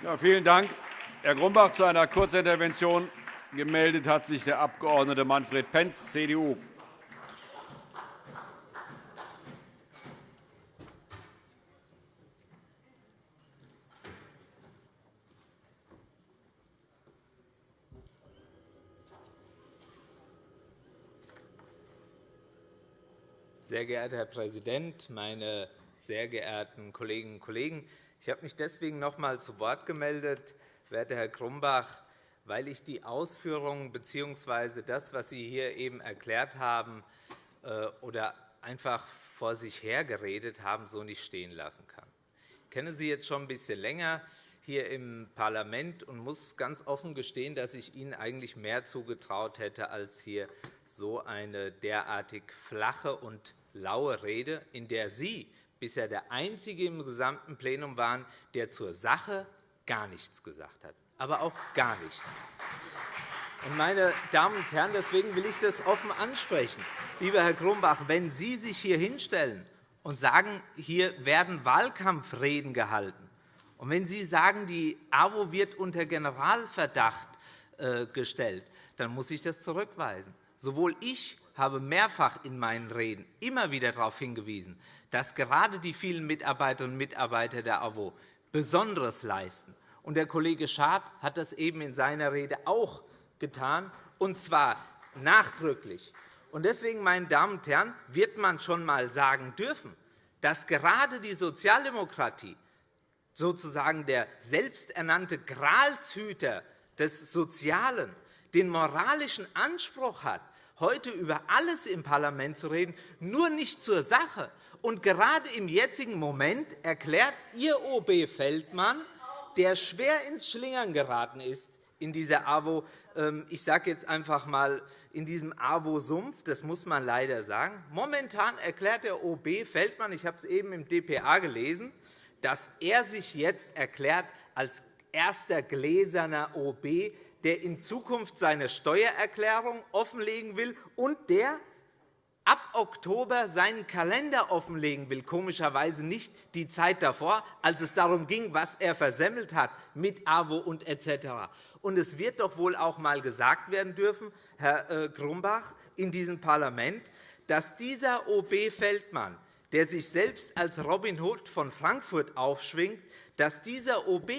Ja, vielen Dank. Herr Grumbach, zu einer Kurzintervention gemeldet hat sich der Abg. Manfred Pentz, CDU. Sehr geehrter Herr Präsident, meine sehr geehrten Kolleginnen und Kollegen! Ich habe mich deswegen noch einmal zu Wort gemeldet, werter Herr Grumbach, weil ich die Ausführungen bzw. das, was Sie hier eben erklärt haben äh, oder einfach vor sich hergeredet haben, so nicht stehen lassen kann. Ich kenne Sie jetzt schon ein bisschen länger hier im Parlament und muss ganz offen gestehen, dass ich Ihnen eigentlich mehr zugetraut hätte als hier so eine derartig flache und laue Rede, in der Sie bisher der Einzige im gesamten Plenum waren, der zur Sache gar nichts gesagt hat, aber auch gar nichts. Meine Damen und Herren, deswegen will ich das offen ansprechen. Lieber Herr Grumbach, wenn Sie sich hier hinstellen und sagen, hier werden Wahlkampfreden gehalten, und wenn Sie sagen, die AWO wird unter Generalverdacht äh, gestellt, dann muss ich das zurückweisen. Sowohl ich habe mehrfach in meinen Reden immer wieder darauf hingewiesen, dass gerade die vielen Mitarbeiterinnen und Mitarbeiter der AWO Besonderes leisten. Und der Kollege Schad hat das eben in seiner Rede auch getan, und zwar nachdrücklich. Und deswegen, meine Damen und Herren, wird man schon einmal sagen dürfen, dass gerade die Sozialdemokratie sozusagen der selbsternannte Gralshüter des Sozialen den moralischen Anspruch hat, heute über alles im Parlament zu reden, nur nicht zur Sache. Und gerade im jetzigen Moment erklärt Ihr OB Feldmann, der schwer ins Schlingern geraten ist in dieser AWO, ähm, ich sage jetzt einfach einmal, in diesem AWO-Sumpf, das muss man leider sagen. Momentan erklärt der OB Feldmann, ich habe es eben im dpa gelesen, dass er sich jetzt erklärt als erster gläserner OB, der in Zukunft seine Steuererklärung offenlegen will und der ab Oktober seinen Kalender offenlegen will, komischerweise nicht die Zeit davor, als es darum ging, was er versemmelt hat mit AWO und etc. Und es wird doch wohl auch einmal gesagt werden dürfen, Herr äh, Grumbach, in diesem Parlament, dass dieser OB Feldmann, der sich selbst als Robin Hood von Frankfurt aufschwingt, dass dieser OB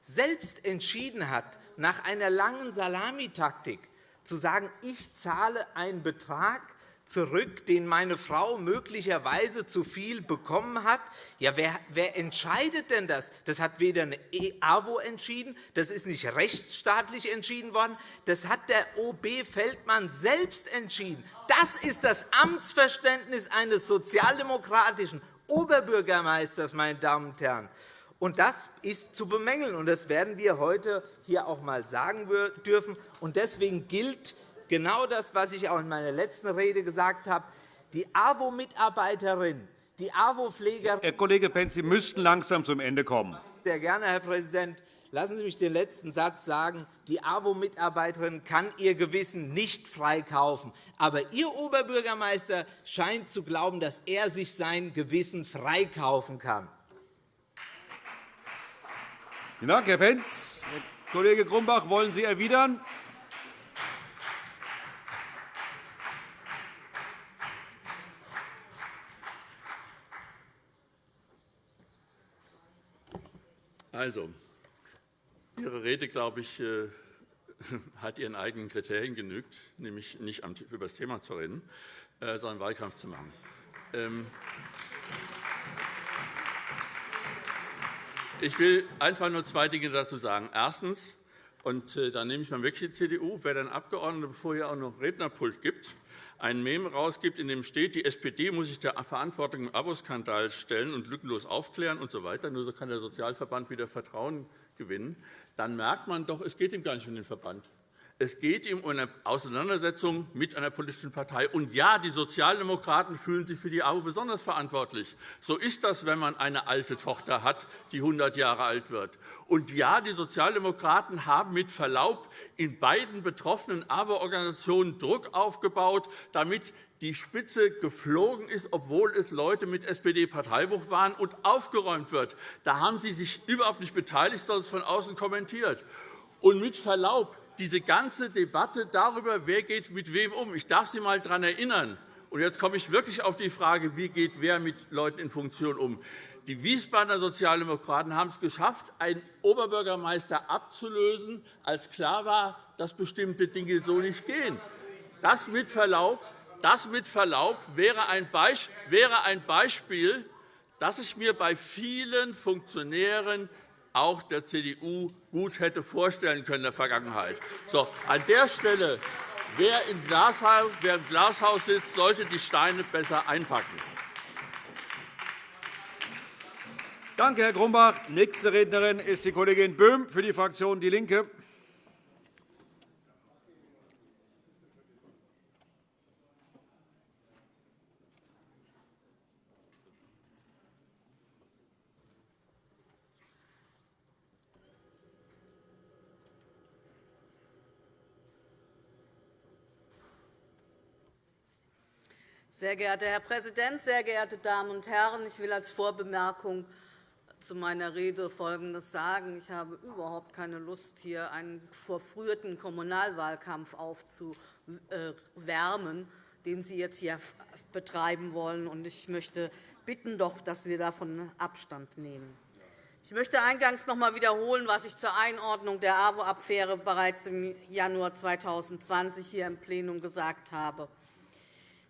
selbst entschieden hat, nach einer langen Salamitaktik zu sagen, ich zahle einen Betrag zurück, den meine Frau möglicherweise zu viel bekommen hat. Ja, wer, wer entscheidet denn das? Das hat weder eine AWO entschieden, das ist nicht rechtsstaatlich entschieden worden, das hat der OB Feldmann selbst entschieden. Das ist das Amtsverständnis eines sozialdemokratischen Oberbürgermeisters, meine Damen und Herren. Und das ist zu bemängeln, und das werden wir heute hier auch einmal sagen dürfen. Und deswegen gilt genau das, was ich auch in meiner letzten Rede gesagt habe. Die AWO-Mitarbeiterin, die AWO-Pflegerin. Herr Kollege Pentz, Sie müssten langsam zum Ende kommen. Sehr gerne, Herr Präsident. Lassen Sie mich den letzten Satz sagen. Die AWO-Mitarbeiterin kann ihr Gewissen nicht freikaufen. Aber Ihr Oberbürgermeister scheint zu glauben, dass er sich sein Gewissen freikaufen kann. Vielen Dank, Herr Pentz. Herr Kollege Grumbach, wollen Sie erwidern? Also, Ihre Rede, glaube ich, äh, hat Ihren eigenen Kriterien genügt, nämlich nicht über das Thema zu reden, äh, sondern Wahlkampf zu machen. Ich will einfach nur zwei Dinge dazu sagen. Erstens, und äh, da nehme ich mal wirklich die CDU, wer dann Abgeordnete, bevor hier auch noch Rednerpult gibt, ein Meme rausgibt, in dem steht, die SPD muss sich der Verantwortung im Aboskandal stellen und lückenlos aufklären usw. So nur so kann der Sozialverband wieder Vertrauen gewinnen, dann merkt man doch, es geht ihm gar nicht um den Verband. Es geht ihm um eine Auseinandersetzung mit einer politischen Partei. Und ja, die Sozialdemokraten fühlen sich für die AWO besonders verantwortlich. So ist das, wenn man eine alte Tochter hat, die 100 Jahre alt wird. Und ja, die Sozialdemokraten haben mit Verlaub in beiden betroffenen AWO-Organisationen Druck aufgebaut, damit die Spitze geflogen ist, obwohl es Leute mit SPD-Parteibuch waren, und aufgeräumt wird. Da haben Sie sich überhaupt nicht beteiligt, sondern es von außen kommentiert. Und mit Verlaub, diese ganze Debatte darüber, wer geht mit wem um, ich darf Sie einmal daran erinnern, und jetzt komme ich wirklich auf die Frage, wie geht wer mit Leuten in Funktion um. Die Wiesbadener Sozialdemokraten haben es geschafft, einen Oberbürgermeister abzulösen, als klar war, dass bestimmte Dinge so nicht gehen. Das mit Verlaub, das mit Verlaub wäre ein Beispiel, das ich mir bei vielen Funktionären auch der CDU gut hätte vorstellen können in der Vergangenheit. So, an der Stelle, wer im, Glashaus, wer im Glashaus sitzt, sollte die Steine besser einpacken. Danke, Herr Grumbach. Nächste Rednerin ist die Kollegin Böhm für die Fraktion DIE LINKE. Sehr geehrter Herr Präsident, sehr geehrte Damen und Herren! Ich will als Vorbemerkung zu meiner Rede Folgendes sagen. Ich habe überhaupt keine Lust, hier einen verfrühten Kommunalwahlkampf aufzuwärmen, den Sie jetzt hier betreiben wollen. Ich möchte bitten, doch, dass wir davon Abstand nehmen. Ich möchte eingangs noch einmal wiederholen, was ich zur Einordnung der AWO-Affäre bereits im Januar 2020 hier im Plenum gesagt habe.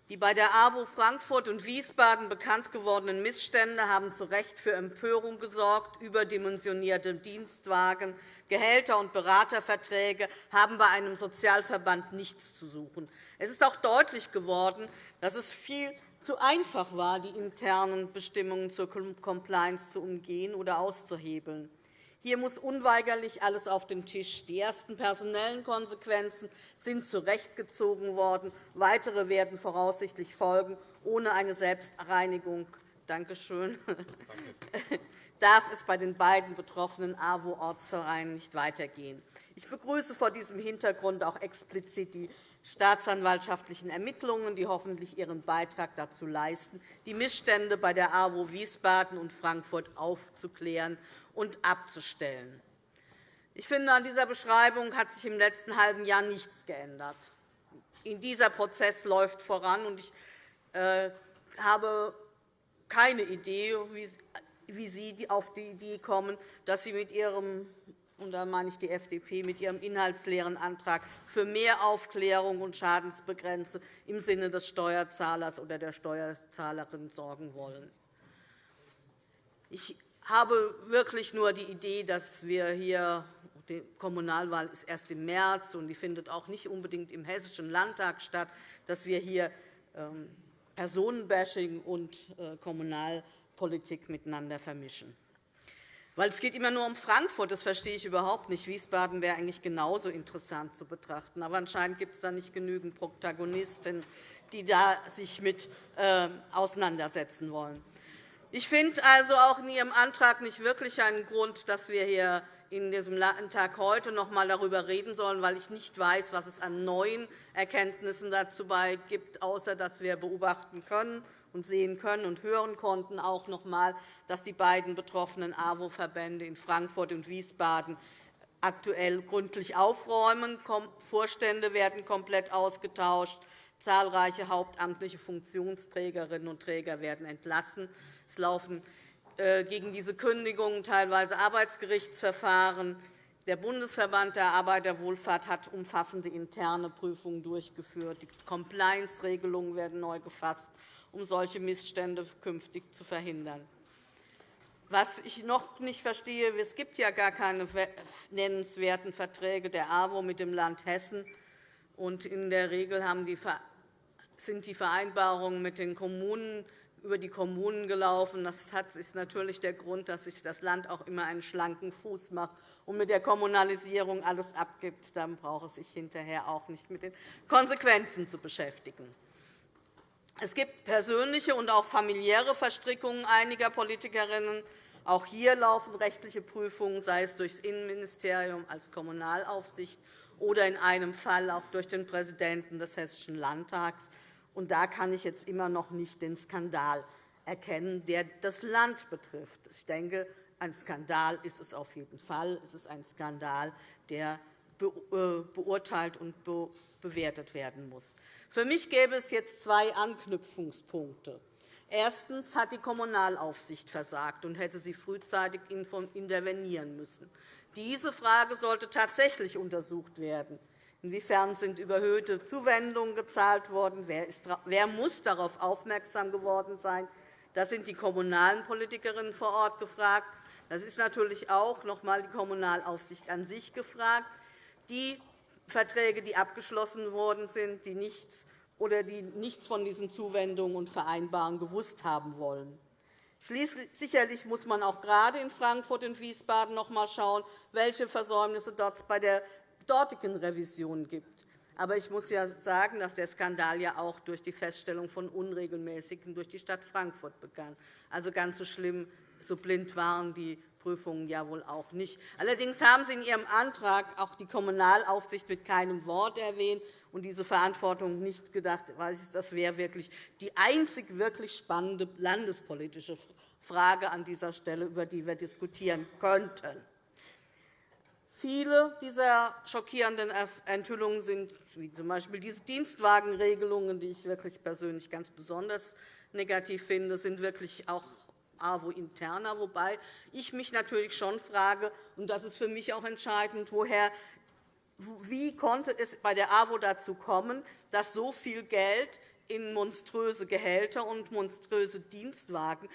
Die bei der AWO Frankfurt und Wiesbaden bekannt gewordenen Missstände haben zu Recht für Empörung gesorgt. Überdimensionierte Dienstwagen, Gehälter und Beraterverträge haben bei einem Sozialverband nichts zu suchen. Es ist auch deutlich geworden, dass es viel zu einfach war, die internen Bestimmungen zur Compliance zu umgehen oder auszuhebeln. Hier muss unweigerlich alles auf den Tisch. Die ersten personellen Konsequenzen sind zurechtgezogen worden. Weitere werden voraussichtlich folgen, ohne eine Selbstreinigung. Danke schön. darf es bei den beiden betroffenen AWO-Ortsvereinen nicht weitergehen. Ich begrüße vor diesem Hintergrund auch explizit die staatsanwaltschaftlichen Ermittlungen, die hoffentlich ihren Beitrag dazu leisten, die Missstände bei der AWO Wiesbaden und Frankfurt aufzuklären und abzustellen. Ich finde, an dieser Beschreibung hat sich im letzten halben Jahr nichts geändert. Dieser Prozess läuft voran, und ich äh, habe keine Idee, wie Sie auf die Idee kommen, dass Sie mit Ihrem und da meine ich die FDP, mit ihrem inhaltsleeren Antrag für mehr Aufklärung und Schadensbegrenzung im Sinne des Steuerzahlers oder der Steuerzahlerin sorgen wollen. Ich habe wirklich nur die Idee, dass wir hier die Kommunalwahl ist erst im März, und die findet auch nicht unbedingt im Hessischen Landtag statt, dass wir hier ähm, Personenbashing und äh, Kommunalpolitik miteinander vermischen. Weil es geht immer nur um Frankfurt, das verstehe ich überhaupt nicht. Wiesbaden wäre eigentlich genauso interessant zu betrachten. Aber anscheinend gibt es da nicht genügend Protagonisten, die da sich mit äh, auseinandersetzen wollen. Ich finde also auch in Ihrem Antrag nicht wirklich einen Grund, dass wir hier in diesem Landtag heute noch einmal darüber reden sollen, weil ich nicht weiß, was es an neuen Erkenntnissen dazu gibt, außer dass wir beobachten können und sehen können und hören konnten, auch noch einmal, dass die beiden betroffenen AWO-Verbände in Frankfurt und Wiesbaden aktuell gründlich aufräumen. Vorstände werden komplett ausgetauscht. Zahlreiche hauptamtliche Funktionsträgerinnen und Träger werden entlassen. Es laufen äh, gegen diese Kündigungen teilweise Arbeitsgerichtsverfahren. Der Bundesverband der Arbeiterwohlfahrt hat umfassende interne Prüfungen durchgeführt. Die Compliance-Regelungen werden neu gefasst, um solche Missstände künftig zu verhindern. Was ich noch nicht verstehe, es gibt ja gar keine nennenswerten Verträge der AWO mit dem Land Hessen. Und in der Regel sind die Vereinbarungen mit den Kommunen über die Kommunen gelaufen. Das ist natürlich der Grund, dass sich das Land auch immer einen schlanken Fuß macht und mit der Kommunalisierung alles abgibt. Dann braucht es sich hinterher auch nicht mit den Konsequenzen zu beschäftigen. Es gibt persönliche und auch familiäre Verstrickungen einiger Politikerinnen. Auch hier laufen rechtliche Prüfungen, sei es durch das Innenministerium als Kommunalaufsicht oder in einem Fall auch durch den Präsidenten des Hessischen Landtags. Und da kann ich jetzt immer noch nicht den Skandal erkennen, der das Land betrifft. Ich denke, ein Skandal ist es auf jeden Fall. Es ist ein Skandal, der äh, beurteilt und bewertet werden muss. Für mich gäbe es jetzt zwei Anknüpfungspunkte. Erstens hat die Kommunalaufsicht versagt und hätte sie frühzeitig intervenieren müssen. Diese Frage sollte tatsächlich untersucht werden. Inwiefern sind überhöhte Zuwendungen gezahlt worden? Wer muss darauf aufmerksam geworden sein? Das sind die kommunalen Politikerinnen vor Ort gefragt. Das ist natürlich auch noch einmal die Kommunalaufsicht an sich gefragt. Die Verträge, die abgeschlossen worden sind, die nichts oder die nichts von diesen Zuwendungen und Vereinbarungen gewusst haben wollen. Schließlich sicherlich muss man auch gerade in Frankfurt und Wiesbaden noch einmal schauen, welche Versäumnisse dort bei der dortigen Revision gibt. Aber ich muss ja sagen, dass der Skandal ja auch durch die Feststellung von Unregelmäßigen durch die Stadt Frankfurt begann. Also ganz so schlimm, so blind waren die Prüfungen ja wohl auch nicht. Allerdings haben Sie in Ihrem Antrag auch die Kommunalaufsicht mit keinem Wort erwähnt und diese Verantwortung nicht gedacht. Das wäre wirklich die einzig wirklich spannende landespolitische Frage an dieser Stelle, über die wir diskutieren könnten. Viele dieser schockierenden Enthüllungen sind, wie z.B. diese Dienstwagenregelungen, die ich wirklich persönlich ganz besonders negativ finde, sind wirklich auch AWO interner, wobei ich mich natürlich schon frage, und das ist für mich auch entscheidend, woher wie konnte es bei der AWO dazu kommen, dass so viel Geld in monströse Gehälter und monströse Dienstwagen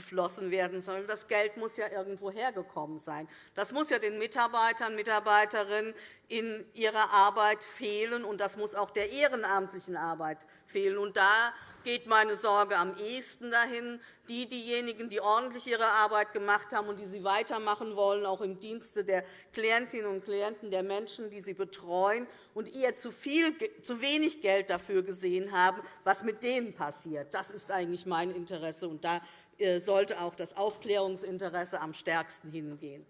geflossen werden soll. Das Geld muss ja irgendwo hergekommen sein. Das muss ja den Mitarbeitern und Mitarbeiterinnen in ihrer Arbeit fehlen, und das muss auch der ehrenamtlichen Arbeit fehlen. Und da geht meine Sorge am ehesten dahin. Die, diejenigen, die ordentlich ihre Arbeit gemacht haben und die sie weitermachen wollen, auch im Dienste der Klientinnen und Klienten, der Menschen, die sie betreuen, und eher zu, viel, zu wenig Geld dafür gesehen haben, was mit denen passiert. Das ist eigentlich mein Interesse, und da äh, sollte auch das Aufklärungsinteresse am stärksten hingehen.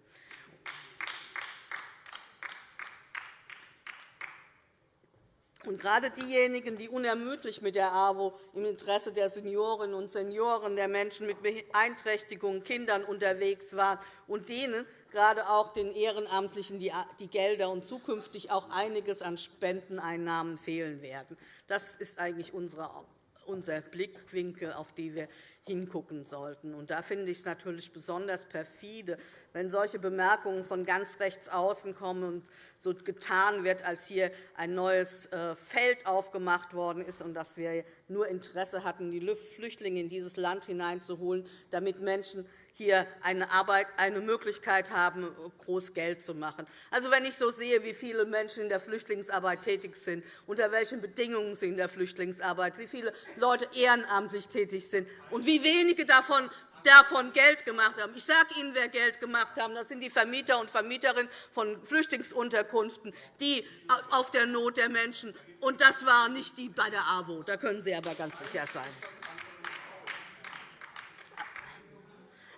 Und gerade diejenigen, die unermüdlich mit der AWO im Interesse der Seniorinnen und Senioren, der Menschen mit Beeinträchtigungen, Kindern unterwegs waren und denen gerade auch den Ehrenamtlichen die Gelder und zukünftig auch einiges an Spendeneinnahmen fehlen werden. Das ist eigentlich unser Blickwinkel, auf den wir hingucken sollten. Und da finde ich es natürlich besonders perfide, wenn solche Bemerkungen von ganz rechts außen kommen und so getan wird, als hier ein neues äh, Feld aufgemacht worden ist und dass wir nur Interesse hatten, die Flüchtlinge in dieses Land hineinzuholen, damit Menschen hier eine, Arbeit, eine Möglichkeit haben, groß Geld zu machen. Also, wenn ich so sehe, wie viele Menschen in der Flüchtlingsarbeit tätig sind, unter welchen Bedingungen sie in der Flüchtlingsarbeit, wie viele Leute ehrenamtlich tätig sind und wie wenige davon davon Geld gemacht haben. Ich sage Ihnen, wer Geld gemacht haben. Das sind die Vermieter und Vermieterinnen von Flüchtlingsunterkünften, die auf der Not der Menschen. Und das waren nicht die bei der AWO. Da können Sie aber ganz sicher sein.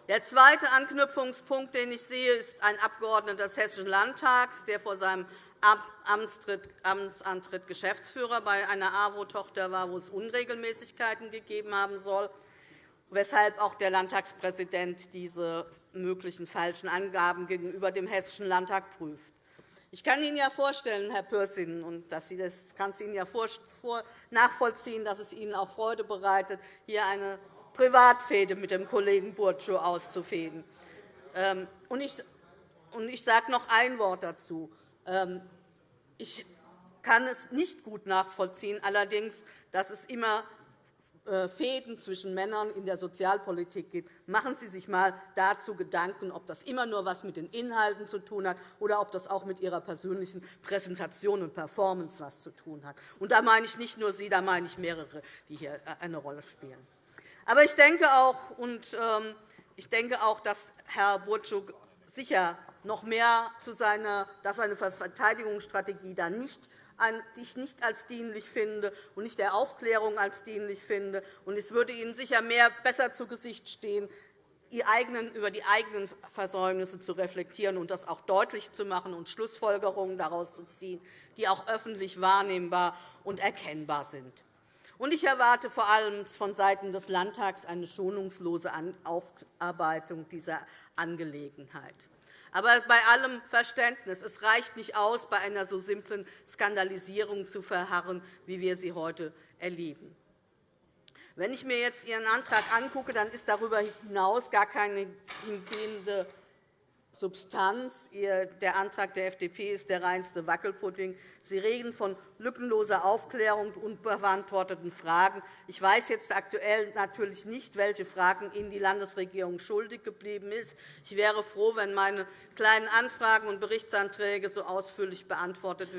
Der zweite Anknüpfungspunkt, den ich sehe, ist ein Abgeordneter des Hessischen Landtags, der vor seinem Amtsantritt Geschäftsführer bei einer AWO-Tochter war, wo es Unregelmäßigkeiten gegeben haben soll, weshalb auch der Landtagspräsident diese möglichen falschen Angaben gegenüber dem Hessischen Landtag prüft. Ich kann Ihnen ja vorstellen, Herr Pürsün, und das kann es Ihnen ja nachvollziehen, dass es Ihnen auch Freude bereitet, hier eine Privatfehde mit dem Kollegen Burtschow auszufäden. Ähm, ich sage noch ein Wort dazu. Ähm, ich kann es nicht gut nachvollziehen, allerdings, dass es immer Fäden zwischen Männern in der Sozialpolitik gibt. Machen Sie sich einmal dazu Gedanken, ob das immer nur etwas mit den Inhalten zu tun hat oder ob das auch mit Ihrer persönlichen Präsentation und Performance etwas zu tun hat. Und da meine ich nicht nur Sie, da meine ich mehrere, die hier äh, eine Rolle spielen. Aber ich denke auch, und, ähm, ich denke auch dass Herr Burczuk sicher noch mehr zu seiner, dass seine Verteidigungsstrategie da nicht die ich nicht als dienlich finde und nicht der Aufklärung als dienlich finde. Es würde Ihnen sicher mehr besser zu Gesicht stehen, über die eigenen Versäumnisse zu reflektieren und das auch deutlich zu machen und Schlussfolgerungen daraus zu ziehen, die auch öffentlich wahrnehmbar und erkennbar sind. Ich erwarte vor allem vonseiten des Landtags eine schonungslose Aufarbeitung dieser Angelegenheit. Aber bei allem Verständnis, es reicht nicht aus, bei einer so simplen Skandalisierung zu verharren, wie wir sie heute erleben. Wenn ich mir jetzt Ihren Antrag angucke, dann ist darüber hinaus gar keine hingehende Substanz. Der Antrag der FDP ist der reinste Wackelpudding. Sie reden von lückenloser Aufklärung und unbeantworteten Fragen. Ich weiß jetzt aktuell natürlich nicht, welche Fragen Ihnen die Landesregierung schuldig geblieben ist. Ich wäre froh, wenn meine kleinen Anfragen und Berichtsanträge so ausführlich beantwortet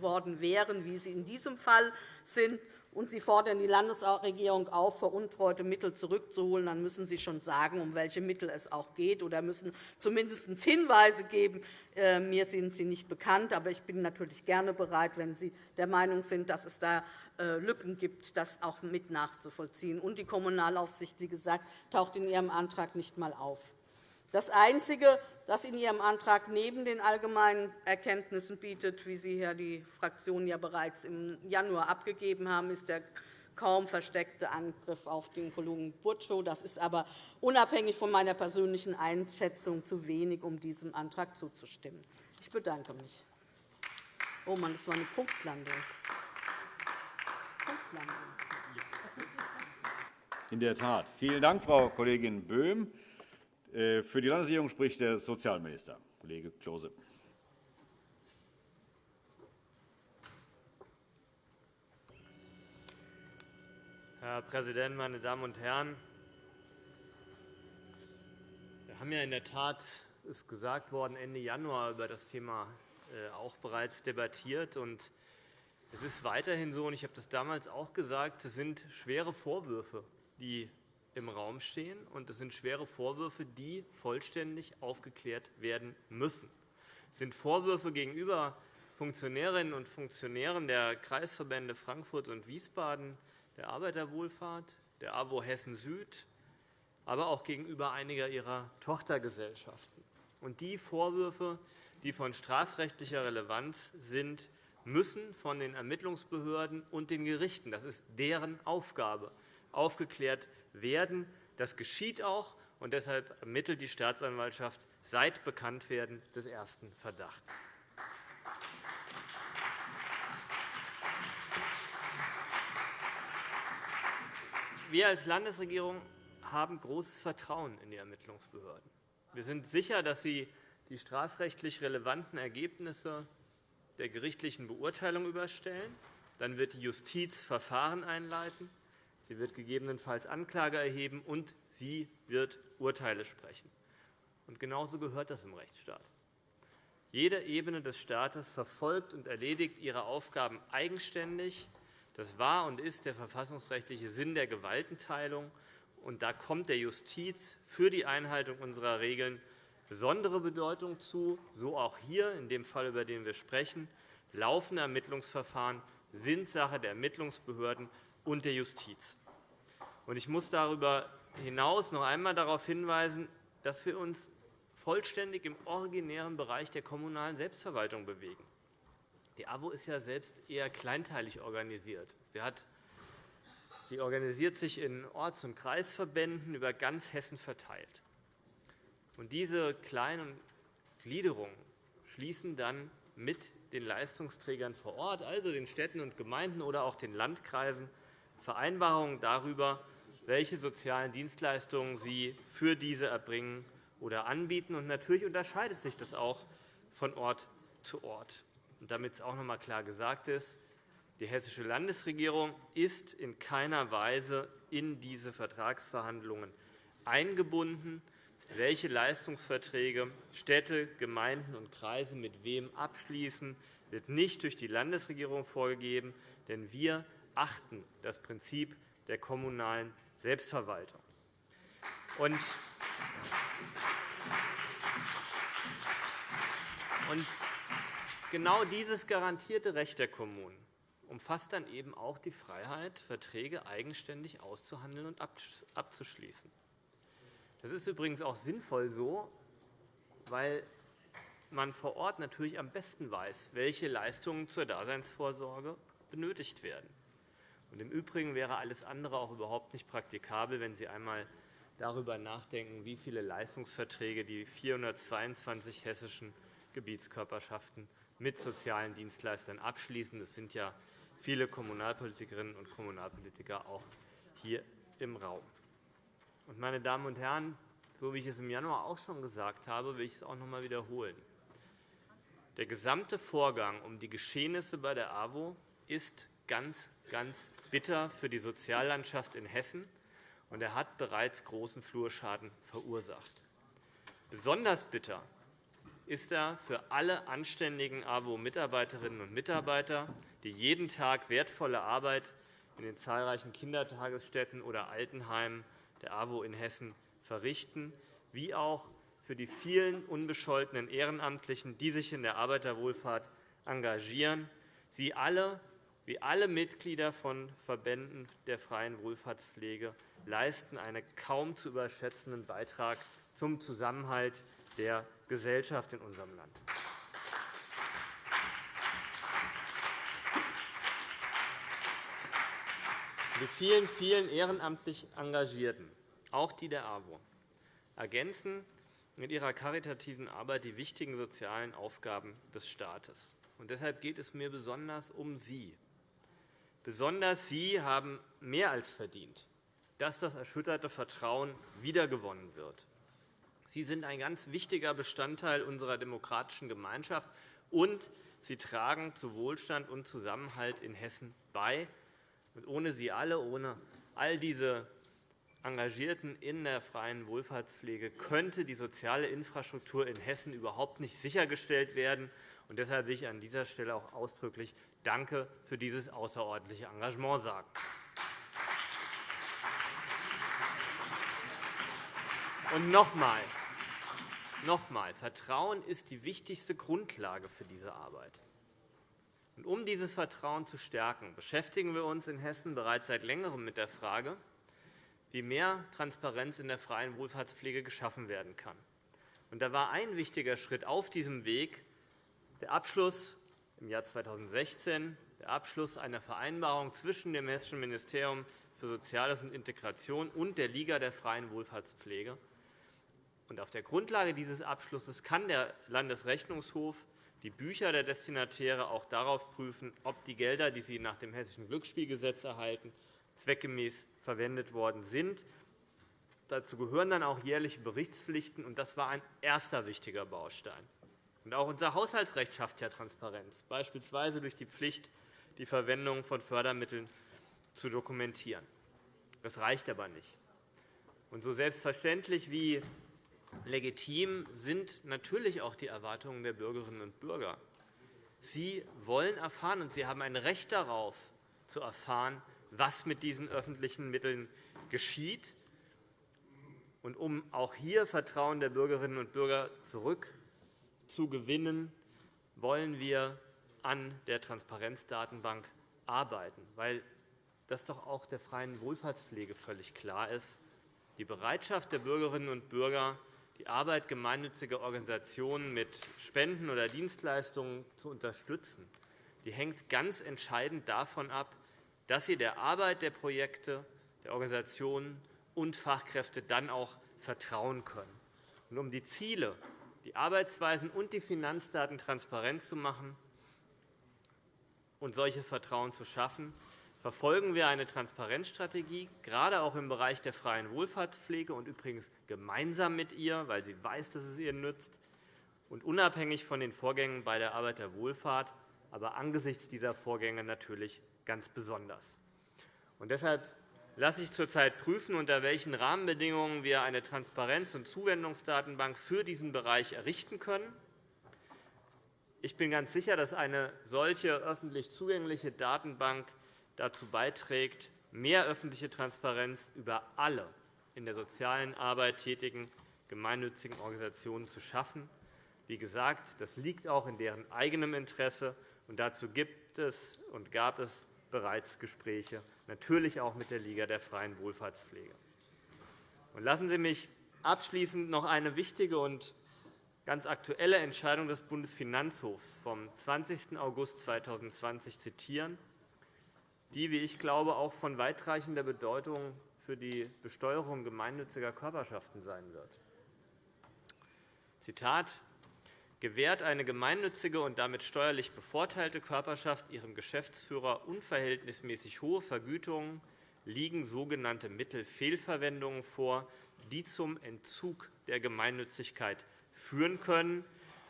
worden wären, wie sie in diesem Fall sind und Sie fordern die Landesregierung auf, veruntreute Mittel zurückzuholen, dann müssen Sie schon sagen, um welche Mittel es auch geht, oder müssen zumindest Hinweise geben. Äh, mir sind sie nicht bekannt, aber ich bin natürlich gerne bereit, wenn Sie der Meinung sind, dass es da äh, Lücken gibt, das auch mit nachzuvollziehen. Und die Kommunalaufsicht, wie gesagt, taucht in Ihrem Antrag nicht einmal auf. Das Einzige, das in Ihrem Antrag neben den allgemeinen Erkenntnissen bietet, wie Sie ja die Fraktionen ja bereits im Januar abgegeben haben, ist der kaum versteckte Angriff auf den Kollegen Burtschow. Das ist aber unabhängig von meiner persönlichen Einschätzung zu wenig, um diesem Antrag zuzustimmen. Ich bedanke mich. Oh Mann, das war eine Punktlandung. Punktlandung. In der Tat. Vielen Dank, Frau Kollegin Böhm. Äh, für die Landesregierung spricht der Sozialminister, Kollege Klose. Herr Präsident, meine Damen und Herren! Wir haben ja in der Tat, es ist gesagt worden, Ende Januar über das Thema äh, auch bereits debattiert. Es ist weiterhin so, und ich habe das damals auch gesagt, es sind schwere Vorwürfe, die im Raum stehen. und Es sind schwere Vorwürfe, die vollständig aufgeklärt werden müssen. Es sind Vorwürfe gegenüber Funktionärinnen und Funktionären der Kreisverbände Frankfurt und Wiesbaden, der Arbeiterwohlfahrt, der AWO Hessen Süd, aber auch gegenüber einiger ihrer Tochtergesellschaften. Und die Vorwürfe, die von strafrechtlicher Relevanz sind, müssen von den Ermittlungsbehörden und den Gerichten, das ist deren Aufgabe, aufgeklärt werden. Das geschieht auch, und deshalb ermittelt die Staatsanwaltschaft seit Bekanntwerden des ersten Verdachts. Wir als Landesregierung haben großes Vertrauen in die Ermittlungsbehörden. Wir sind sicher, dass sie die strafrechtlich relevanten Ergebnisse der gerichtlichen Beurteilung überstellen. Dann wird die Justiz Verfahren einleiten. Sie wird gegebenenfalls Anklage erheben, und sie wird Urteile sprechen. Und genauso gehört das im Rechtsstaat. Jede Ebene des Staates verfolgt und erledigt ihre Aufgaben eigenständig. Das war und ist der verfassungsrechtliche Sinn der Gewaltenteilung. Und da kommt der Justiz für die Einhaltung unserer Regeln besondere Bedeutung zu, so auch hier in dem Fall, über den wir sprechen. Laufende Ermittlungsverfahren sind Sache der Ermittlungsbehörden und der Justiz. Ich muss darüber hinaus noch einmal darauf hinweisen, dass wir uns vollständig im originären Bereich der kommunalen Selbstverwaltung bewegen. Die AWO ist ja selbst eher kleinteilig organisiert. Sie, hat, sie organisiert sich in Orts- und Kreisverbänden über ganz Hessen verteilt. Und diese kleinen Gliederungen schließen dann mit den Leistungsträgern vor Ort, also den Städten und Gemeinden oder auch den Landkreisen, Vereinbarungen darüber, welche sozialen Dienstleistungen sie für diese erbringen oder anbieten. Und natürlich unterscheidet sich das auch von Ort zu Ort. Und damit es auch noch einmal klar gesagt ist, die Hessische Landesregierung ist in keiner Weise in diese Vertragsverhandlungen eingebunden. Welche Leistungsverträge Städte, Gemeinden und Kreise mit wem abschließen, wird nicht durch die Landesregierung vorgegeben, denn wir achten das Prinzip der kommunalen Selbstverwaltung. Und genau dieses garantierte Recht der Kommunen umfasst dann eben auch die Freiheit, Verträge eigenständig auszuhandeln und abzuschließen. Das ist übrigens auch sinnvoll so, weil man vor Ort natürlich am besten weiß, welche Leistungen zur Daseinsvorsorge benötigt werden. Und Im Übrigen wäre alles andere auch überhaupt nicht praktikabel, wenn Sie einmal darüber nachdenken, wie viele Leistungsverträge die 422 hessischen Gebietskörperschaften mit sozialen Dienstleistern abschließen. Das sind ja viele Kommunalpolitikerinnen und Kommunalpolitiker auch hier im Raum. Meine Damen und Herren, so wie ich es im Januar auch schon gesagt habe, will ich es auch noch einmal wiederholen. Der gesamte Vorgang um die Geschehnisse bei der AWO ist ganz, ganz bitter für die Soziallandschaft in Hessen, und er hat bereits großen Flurschaden verursacht. Besonders bitter ist er für alle anständigen AWO-Mitarbeiterinnen und Mitarbeiter, die jeden Tag wertvolle Arbeit in den zahlreichen Kindertagesstätten oder Altenheimen der AWO in Hessen verrichten, wie auch für die vielen unbescholtenen Ehrenamtlichen, die sich in der Arbeiterwohlfahrt engagieren. Sie alle, wie alle Mitglieder von Verbänden der freien Wohlfahrtspflege, leisten einen kaum zu überschätzenden Beitrag zum Zusammenhalt der Gesellschaft in unserem Land. Die vielen, vielen ehrenamtlich Engagierten, auch die der AWO, ergänzen mit ihrer karitativen Arbeit die wichtigen sozialen Aufgaben des Staates. Und deshalb geht es mir besonders um Sie. Besonders Sie haben mehr als verdient, dass das erschütterte Vertrauen wiedergewonnen wird. Sie sind ein ganz wichtiger Bestandteil unserer demokratischen Gemeinschaft, und Sie tragen zu Wohlstand und Zusammenhalt in Hessen bei. Und ohne Sie alle, ohne all diese Engagierten in der freien Wohlfahrtspflege könnte die soziale Infrastruktur in Hessen überhaupt nicht sichergestellt werden. Und deshalb will ich an dieser Stelle auch ausdrücklich Danke für dieses außerordentliche Engagement sagen. Und noch einmal, Nochmal, Vertrauen ist die wichtigste Grundlage für diese Arbeit. Und um dieses Vertrauen zu stärken, beschäftigen wir uns in Hessen bereits seit Längerem mit der Frage, wie mehr Transparenz in der freien Wohlfahrtspflege geschaffen werden kann. Und da war ein wichtiger Schritt auf diesem Weg der Abschluss im Jahr 2016 der Abschluss einer Vereinbarung zwischen dem Hessischen Ministerium für Soziales und Integration und der Liga der freien Wohlfahrtspflege auf der Grundlage dieses Abschlusses kann der Landesrechnungshof die Bücher der Destinatäre auch darauf prüfen, ob die Gelder, die sie nach dem Hessischen Glücksspielgesetz erhalten, zweckgemäß verwendet worden sind. Dazu gehören dann auch jährliche Berichtspflichten. und Das war ein erster wichtiger Baustein. Und auch unser Haushaltsrecht schafft ja Transparenz, beispielsweise durch die Pflicht, die Verwendung von Fördermitteln zu dokumentieren. Das reicht aber nicht. Und so selbstverständlich wie Legitim sind natürlich auch die Erwartungen der Bürgerinnen und Bürger. Sie wollen erfahren, und Sie haben ein Recht darauf, zu erfahren, was mit diesen öffentlichen Mitteln geschieht. Und um auch hier Vertrauen der Bürgerinnen und Bürger zurückzugewinnen, wollen wir an der Transparenzdatenbank arbeiten, weil das doch auch der freien Wohlfahrtspflege völlig klar ist. Die Bereitschaft der Bürgerinnen und Bürger, die Arbeit gemeinnütziger Organisationen mit Spenden oder Dienstleistungen zu unterstützen, die hängt ganz entscheidend davon ab, dass sie der Arbeit der Projekte, der Organisationen und Fachkräfte dann auch vertrauen können. Und um die Ziele, die Arbeitsweisen und die Finanzdaten transparent zu machen und solches Vertrauen zu schaffen, verfolgen wir eine Transparenzstrategie, gerade auch im Bereich der freien Wohlfahrtspflege und übrigens gemeinsam mit ihr, weil sie weiß, dass es ihr nützt, und unabhängig von den Vorgängen bei der Arbeit der Wohlfahrt, aber angesichts dieser Vorgänge natürlich ganz besonders. Und deshalb lasse ich zurzeit prüfen, unter welchen Rahmenbedingungen wir eine Transparenz- und Zuwendungsdatenbank für diesen Bereich errichten können. Ich bin ganz sicher, dass eine solche öffentlich zugängliche Datenbank dazu beiträgt, mehr öffentliche Transparenz über alle in der sozialen Arbeit tätigen gemeinnützigen Organisationen zu schaffen. Wie gesagt, das liegt auch in deren eigenem Interesse, und dazu gibt es und gab es bereits Gespräche, natürlich auch mit der Liga der freien Wohlfahrtspflege. Lassen Sie mich abschließend noch eine wichtige und ganz aktuelle Entscheidung des Bundesfinanzhofs vom 20. August 2020 zitieren, die, wie ich glaube, auch von weitreichender Bedeutung für die Besteuerung gemeinnütziger Körperschaften sein wird. Zitat gewährt eine gemeinnützige und damit steuerlich bevorteilte Körperschaft ihrem Geschäftsführer unverhältnismäßig hohe Vergütungen, liegen sogenannte Mittelfehlverwendungen vor, die zum Entzug der Gemeinnützigkeit führen können.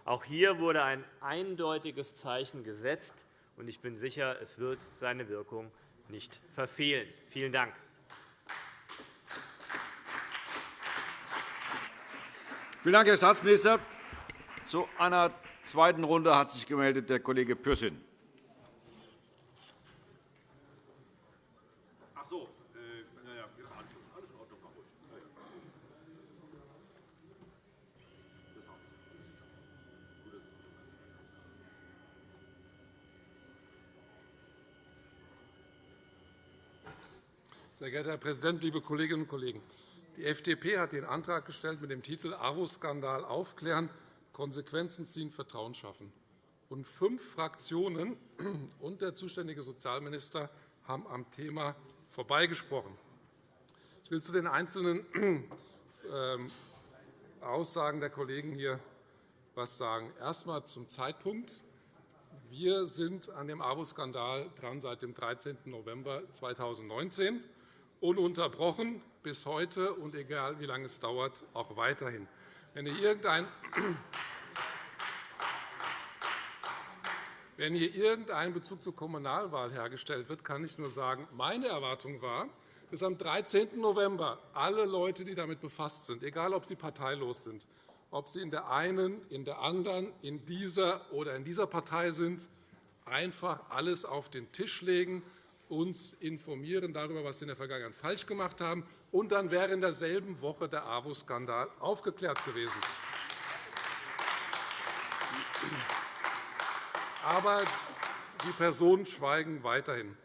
Auch hier wurde ein eindeutiges Zeichen gesetzt, und ich bin sicher, es wird seine Wirkung nicht verfehlen. Vielen Dank. Vielen Dank, Herr Staatsminister. Zu einer zweiten Runde hat sich gemeldet der Kollege Pürsün. Sehr geehrter Herr Präsident, liebe Kolleginnen und Kollegen! Die FDP hat den Antrag gestellt mit dem Titel AWO-Skandal aufklären, Konsequenzen ziehen, Vertrauen schaffen. Und fünf Fraktionen und der zuständige Sozialminister haben am Thema vorbeigesprochen. Ich will zu den einzelnen ähm, Aussagen der Kollegen hier etwas sagen. Erst einmal zum Zeitpunkt. Wir sind an dem AWO-Skandal dran seit dem 13. November 2019 ununterbrochen bis heute und egal wie lange es dauert, auch weiterhin. Wenn hier irgendein wenn hier irgendein Bezug zur Kommunalwahl hergestellt wird, kann ich nur sagen, meine Erwartung war, dass am 13. November alle Leute, die damit befasst sind, egal ob sie parteilos sind, ob sie in der einen, in der anderen, in dieser oder in dieser Partei sind, einfach alles auf den Tisch legen uns informieren darüber, was Sie in der Vergangenheit falsch gemacht haben. Und dann wäre in derselben Woche der AWO-Skandal aufgeklärt gewesen. Aber die Personen schweigen weiterhin.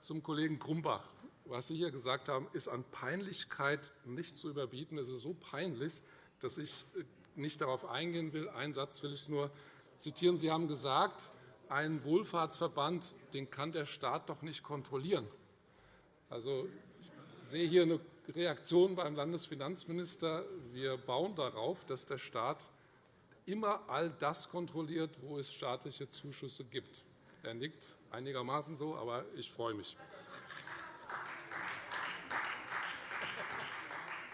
Zum Kollegen Grumbach. Was Sie hier gesagt haben, ist an Peinlichkeit nicht zu überbieten. Es ist so peinlich, dass ich nicht darauf eingehen will. Einen Satz will ich nur zitieren. Sie haben gesagt, einen Wohlfahrtsverband den kann der Staat doch nicht kontrollieren. Also, ich sehe hier eine Reaktion beim Landesfinanzminister. Wir bauen darauf, dass der Staat immer all das kontrolliert, wo es staatliche Zuschüsse gibt. Er nickt einigermaßen so, aber ich freue mich.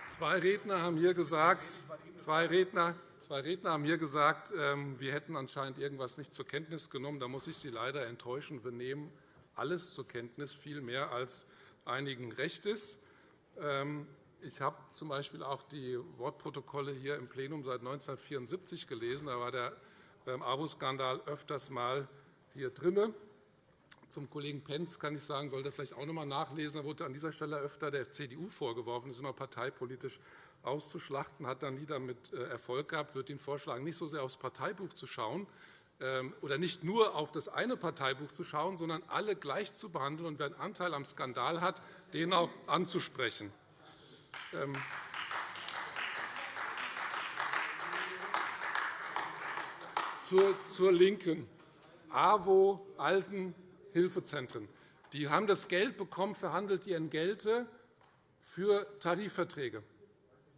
Zwei Redner haben hier gesagt, zwei Redner Zwei Redner haben hier gesagt, ähm, wir hätten anscheinend irgendetwas nicht zur Kenntnis genommen. Da muss ich Sie leider enttäuschen. Wir nehmen alles zur Kenntnis, viel mehr als einigen recht ist. Ich habe z.B. auch die Wortprotokolle hier im Plenum seit 1974 gelesen. Da war der AWO-Skandal öfters mal hier drin. Zum Kollegen Pentz kann ich sagen, sollte er vielleicht auch noch einmal nachlesen. Da wurde an dieser Stelle öfter der CDU vorgeworfen, das ist immer parteipolitisch auszuschlachten, hat dann nie damit äh, Erfolg gehabt. Ich würde Ihnen vorschlagen, nicht so sehr aufs Parteibuch zu schauen ähm, oder nicht nur auf das eine Parteibuch zu schauen, sondern alle gleich zu behandeln und wer einen Anteil am Skandal hat, den auch anzusprechen. Ähm, zur, LINKEN. AWO, Altenhilfezentren. Die haben das Geld bekommen für handelte Entgelte für Tarifverträge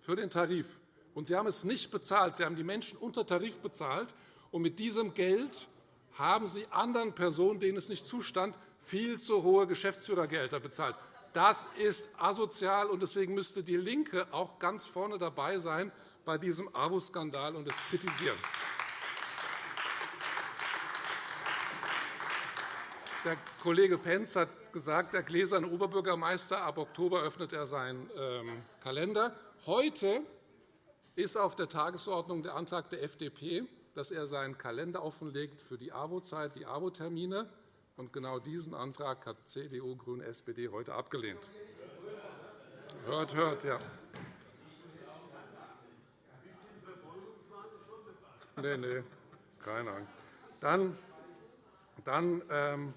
für den Tarif. Und Sie haben es nicht bezahlt. Sie haben die Menschen unter Tarif bezahlt. Und mit diesem Geld haben Sie anderen Personen, denen es nicht zustand, viel zu hohe Geschäftsführergehälter bezahlt. Das ist asozial, und deswegen müsste DIE LINKE auch ganz vorne dabei sein bei diesem AWO-Skandal und es kritisieren. Der Kollege Pentz hat gesagt, der gläserne Oberbürgermeister. Ab Oktober öffnet er seinen ähm, Kalender. Heute ist auf der Tagesordnung der Antrag der FDP, dass er seinen Kalender offenlegt für die AWO-Zeit, die AWO-Termine. Und genau diesen Antrag hat CDU, GRÜNE, SPD heute abgelehnt. Hört, hört, ja. Nee, nee, keine Angst. Dann, dann, ähm,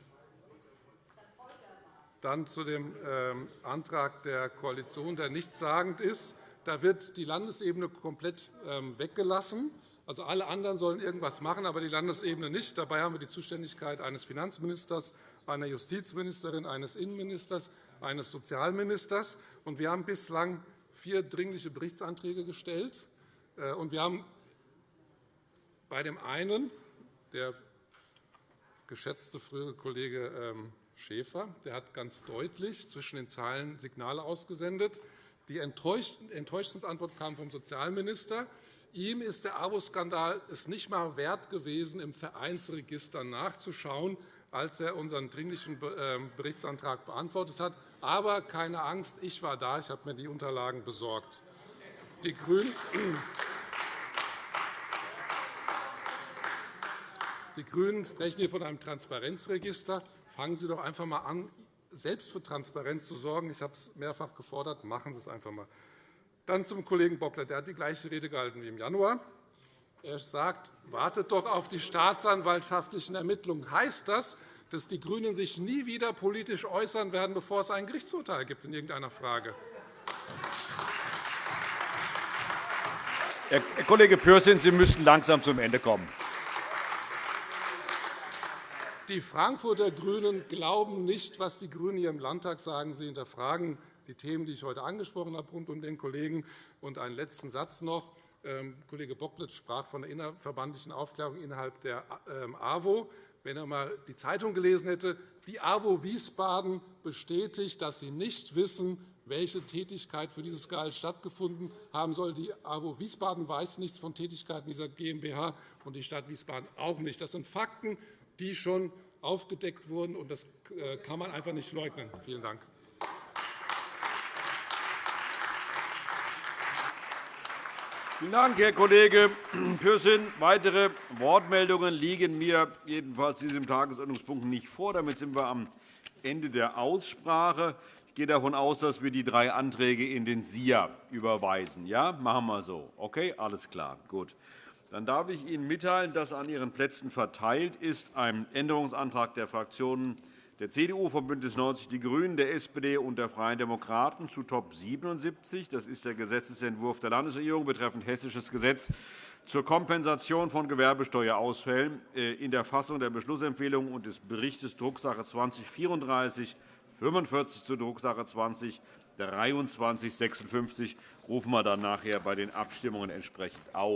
dann zu dem ähm, Antrag der Koalition, der nichtssagend ist. Da wird die Landesebene komplett ähm, weggelassen. Also alle anderen sollen irgendwas machen, aber die Landesebene nicht. Dabei haben wir die Zuständigkeit eines Finanzministers, einer Justizministerin, eines Innenministers, eines Sozialministers. Und wir haben bislang vier Dringliche Berichtsanträge gestellt. Äh, und wir haben bei dem einen, der geschätzte frühere Kollege ähm, Schäfer, der hat ganz deutlich zwischen den Zeilen Signale ausgesendet. Die Enttäuschungsantwort kam vom Sozialminister. Ihm ist der AWO-Skandal es nicht einmal wert gewesen, im Vereinsregister nachzuschauen, als er unseren Dringlichen ähm, Berichtsantrag beantwortet hat. Aber keine Angst, ich war da, ich habe mir die Unterlagen besorgt. Die Grünen Die GRÜNEN sprechen hier von einem Transparenzregister. Fangen Sie doch einfach einmal an, selbst für Transparenz zu sorgen. Ich habe es mehrfach gefordert. Machen Sie es einfach einmal. Dann zum Kollegen Bockler. Der hat die gleiche Rede gehalten wie im Januar. Er sagt, wartet doch auf die staatsanwaltschaftlichen Ermittlungen. Heißt das, dass die GRÜNEN sich nie wieder politisch äußern werden, bevor es ein Gerichtsurteil gibt in irgendeiner Frage? Herr Kollege Pürsün, Sie müssten langsam zum Ende kommen. Die Frankfurter GRÜNEN glauben nicht, was die GRÜNEN hier im Landtag sagen. Sie hinterfragen die Themen, die ich heute angesprochen habe, rund um den Kollegen. Und einen letzten Satz noch. Ähm, Kollege Bocklitz sprach von der innerverbandlichen Aufklärung innerhalb der ähm, AWO. Wenn er einmal die Zeitung gelesen hätte, die AWO Wiesbaden bestätigt, dass sie nicht wissen, welche Tätigkeit für dieses Gehalt stattgefunden haben soll. Die AWO Wiesbaden weiß nichts von Tätigkeiten dieser GmbH und die Stadt Wiesbaden auch nicht. Das sind Fakten, die schon aufgedeckt wurden. und Das äh, kann man einfach nicht leugnen. Vielen Dank. Vielen Dank, Herr Kollege Pürsün. Weitere Wortmeldungen liegen mir jedenfalls diesem Tagesordnungspunkt nicht vor. Damit sind wir am Ende der Aussprache. Ich gehe davon aus, dass wir die drei Anträge in den SIA überweisen. Ja, machen wir so. Okay, alles klar. Gut. Dann darf ich Ihnen mitteilen, dass an Ihren Plätzen verteilt ist ein Änderungsantrag der Fraktionen der CDU, von BÜNDNIS 90 die GRÜNEN, der SPD und der Freien Demokraten zu Top 77. Das ist der Gesetzentwurf der Landesregierung betreffend Hessisches Gesetz zur Kompensation von Gewerbesteuerausfällen äh, in der Fassung der Beschlussempfehlung und des Berichts Drucksache 2034 45 zur Drucksache 20 2356 rufen wir dann nachher bei den Abstimmungen entsprechend auf.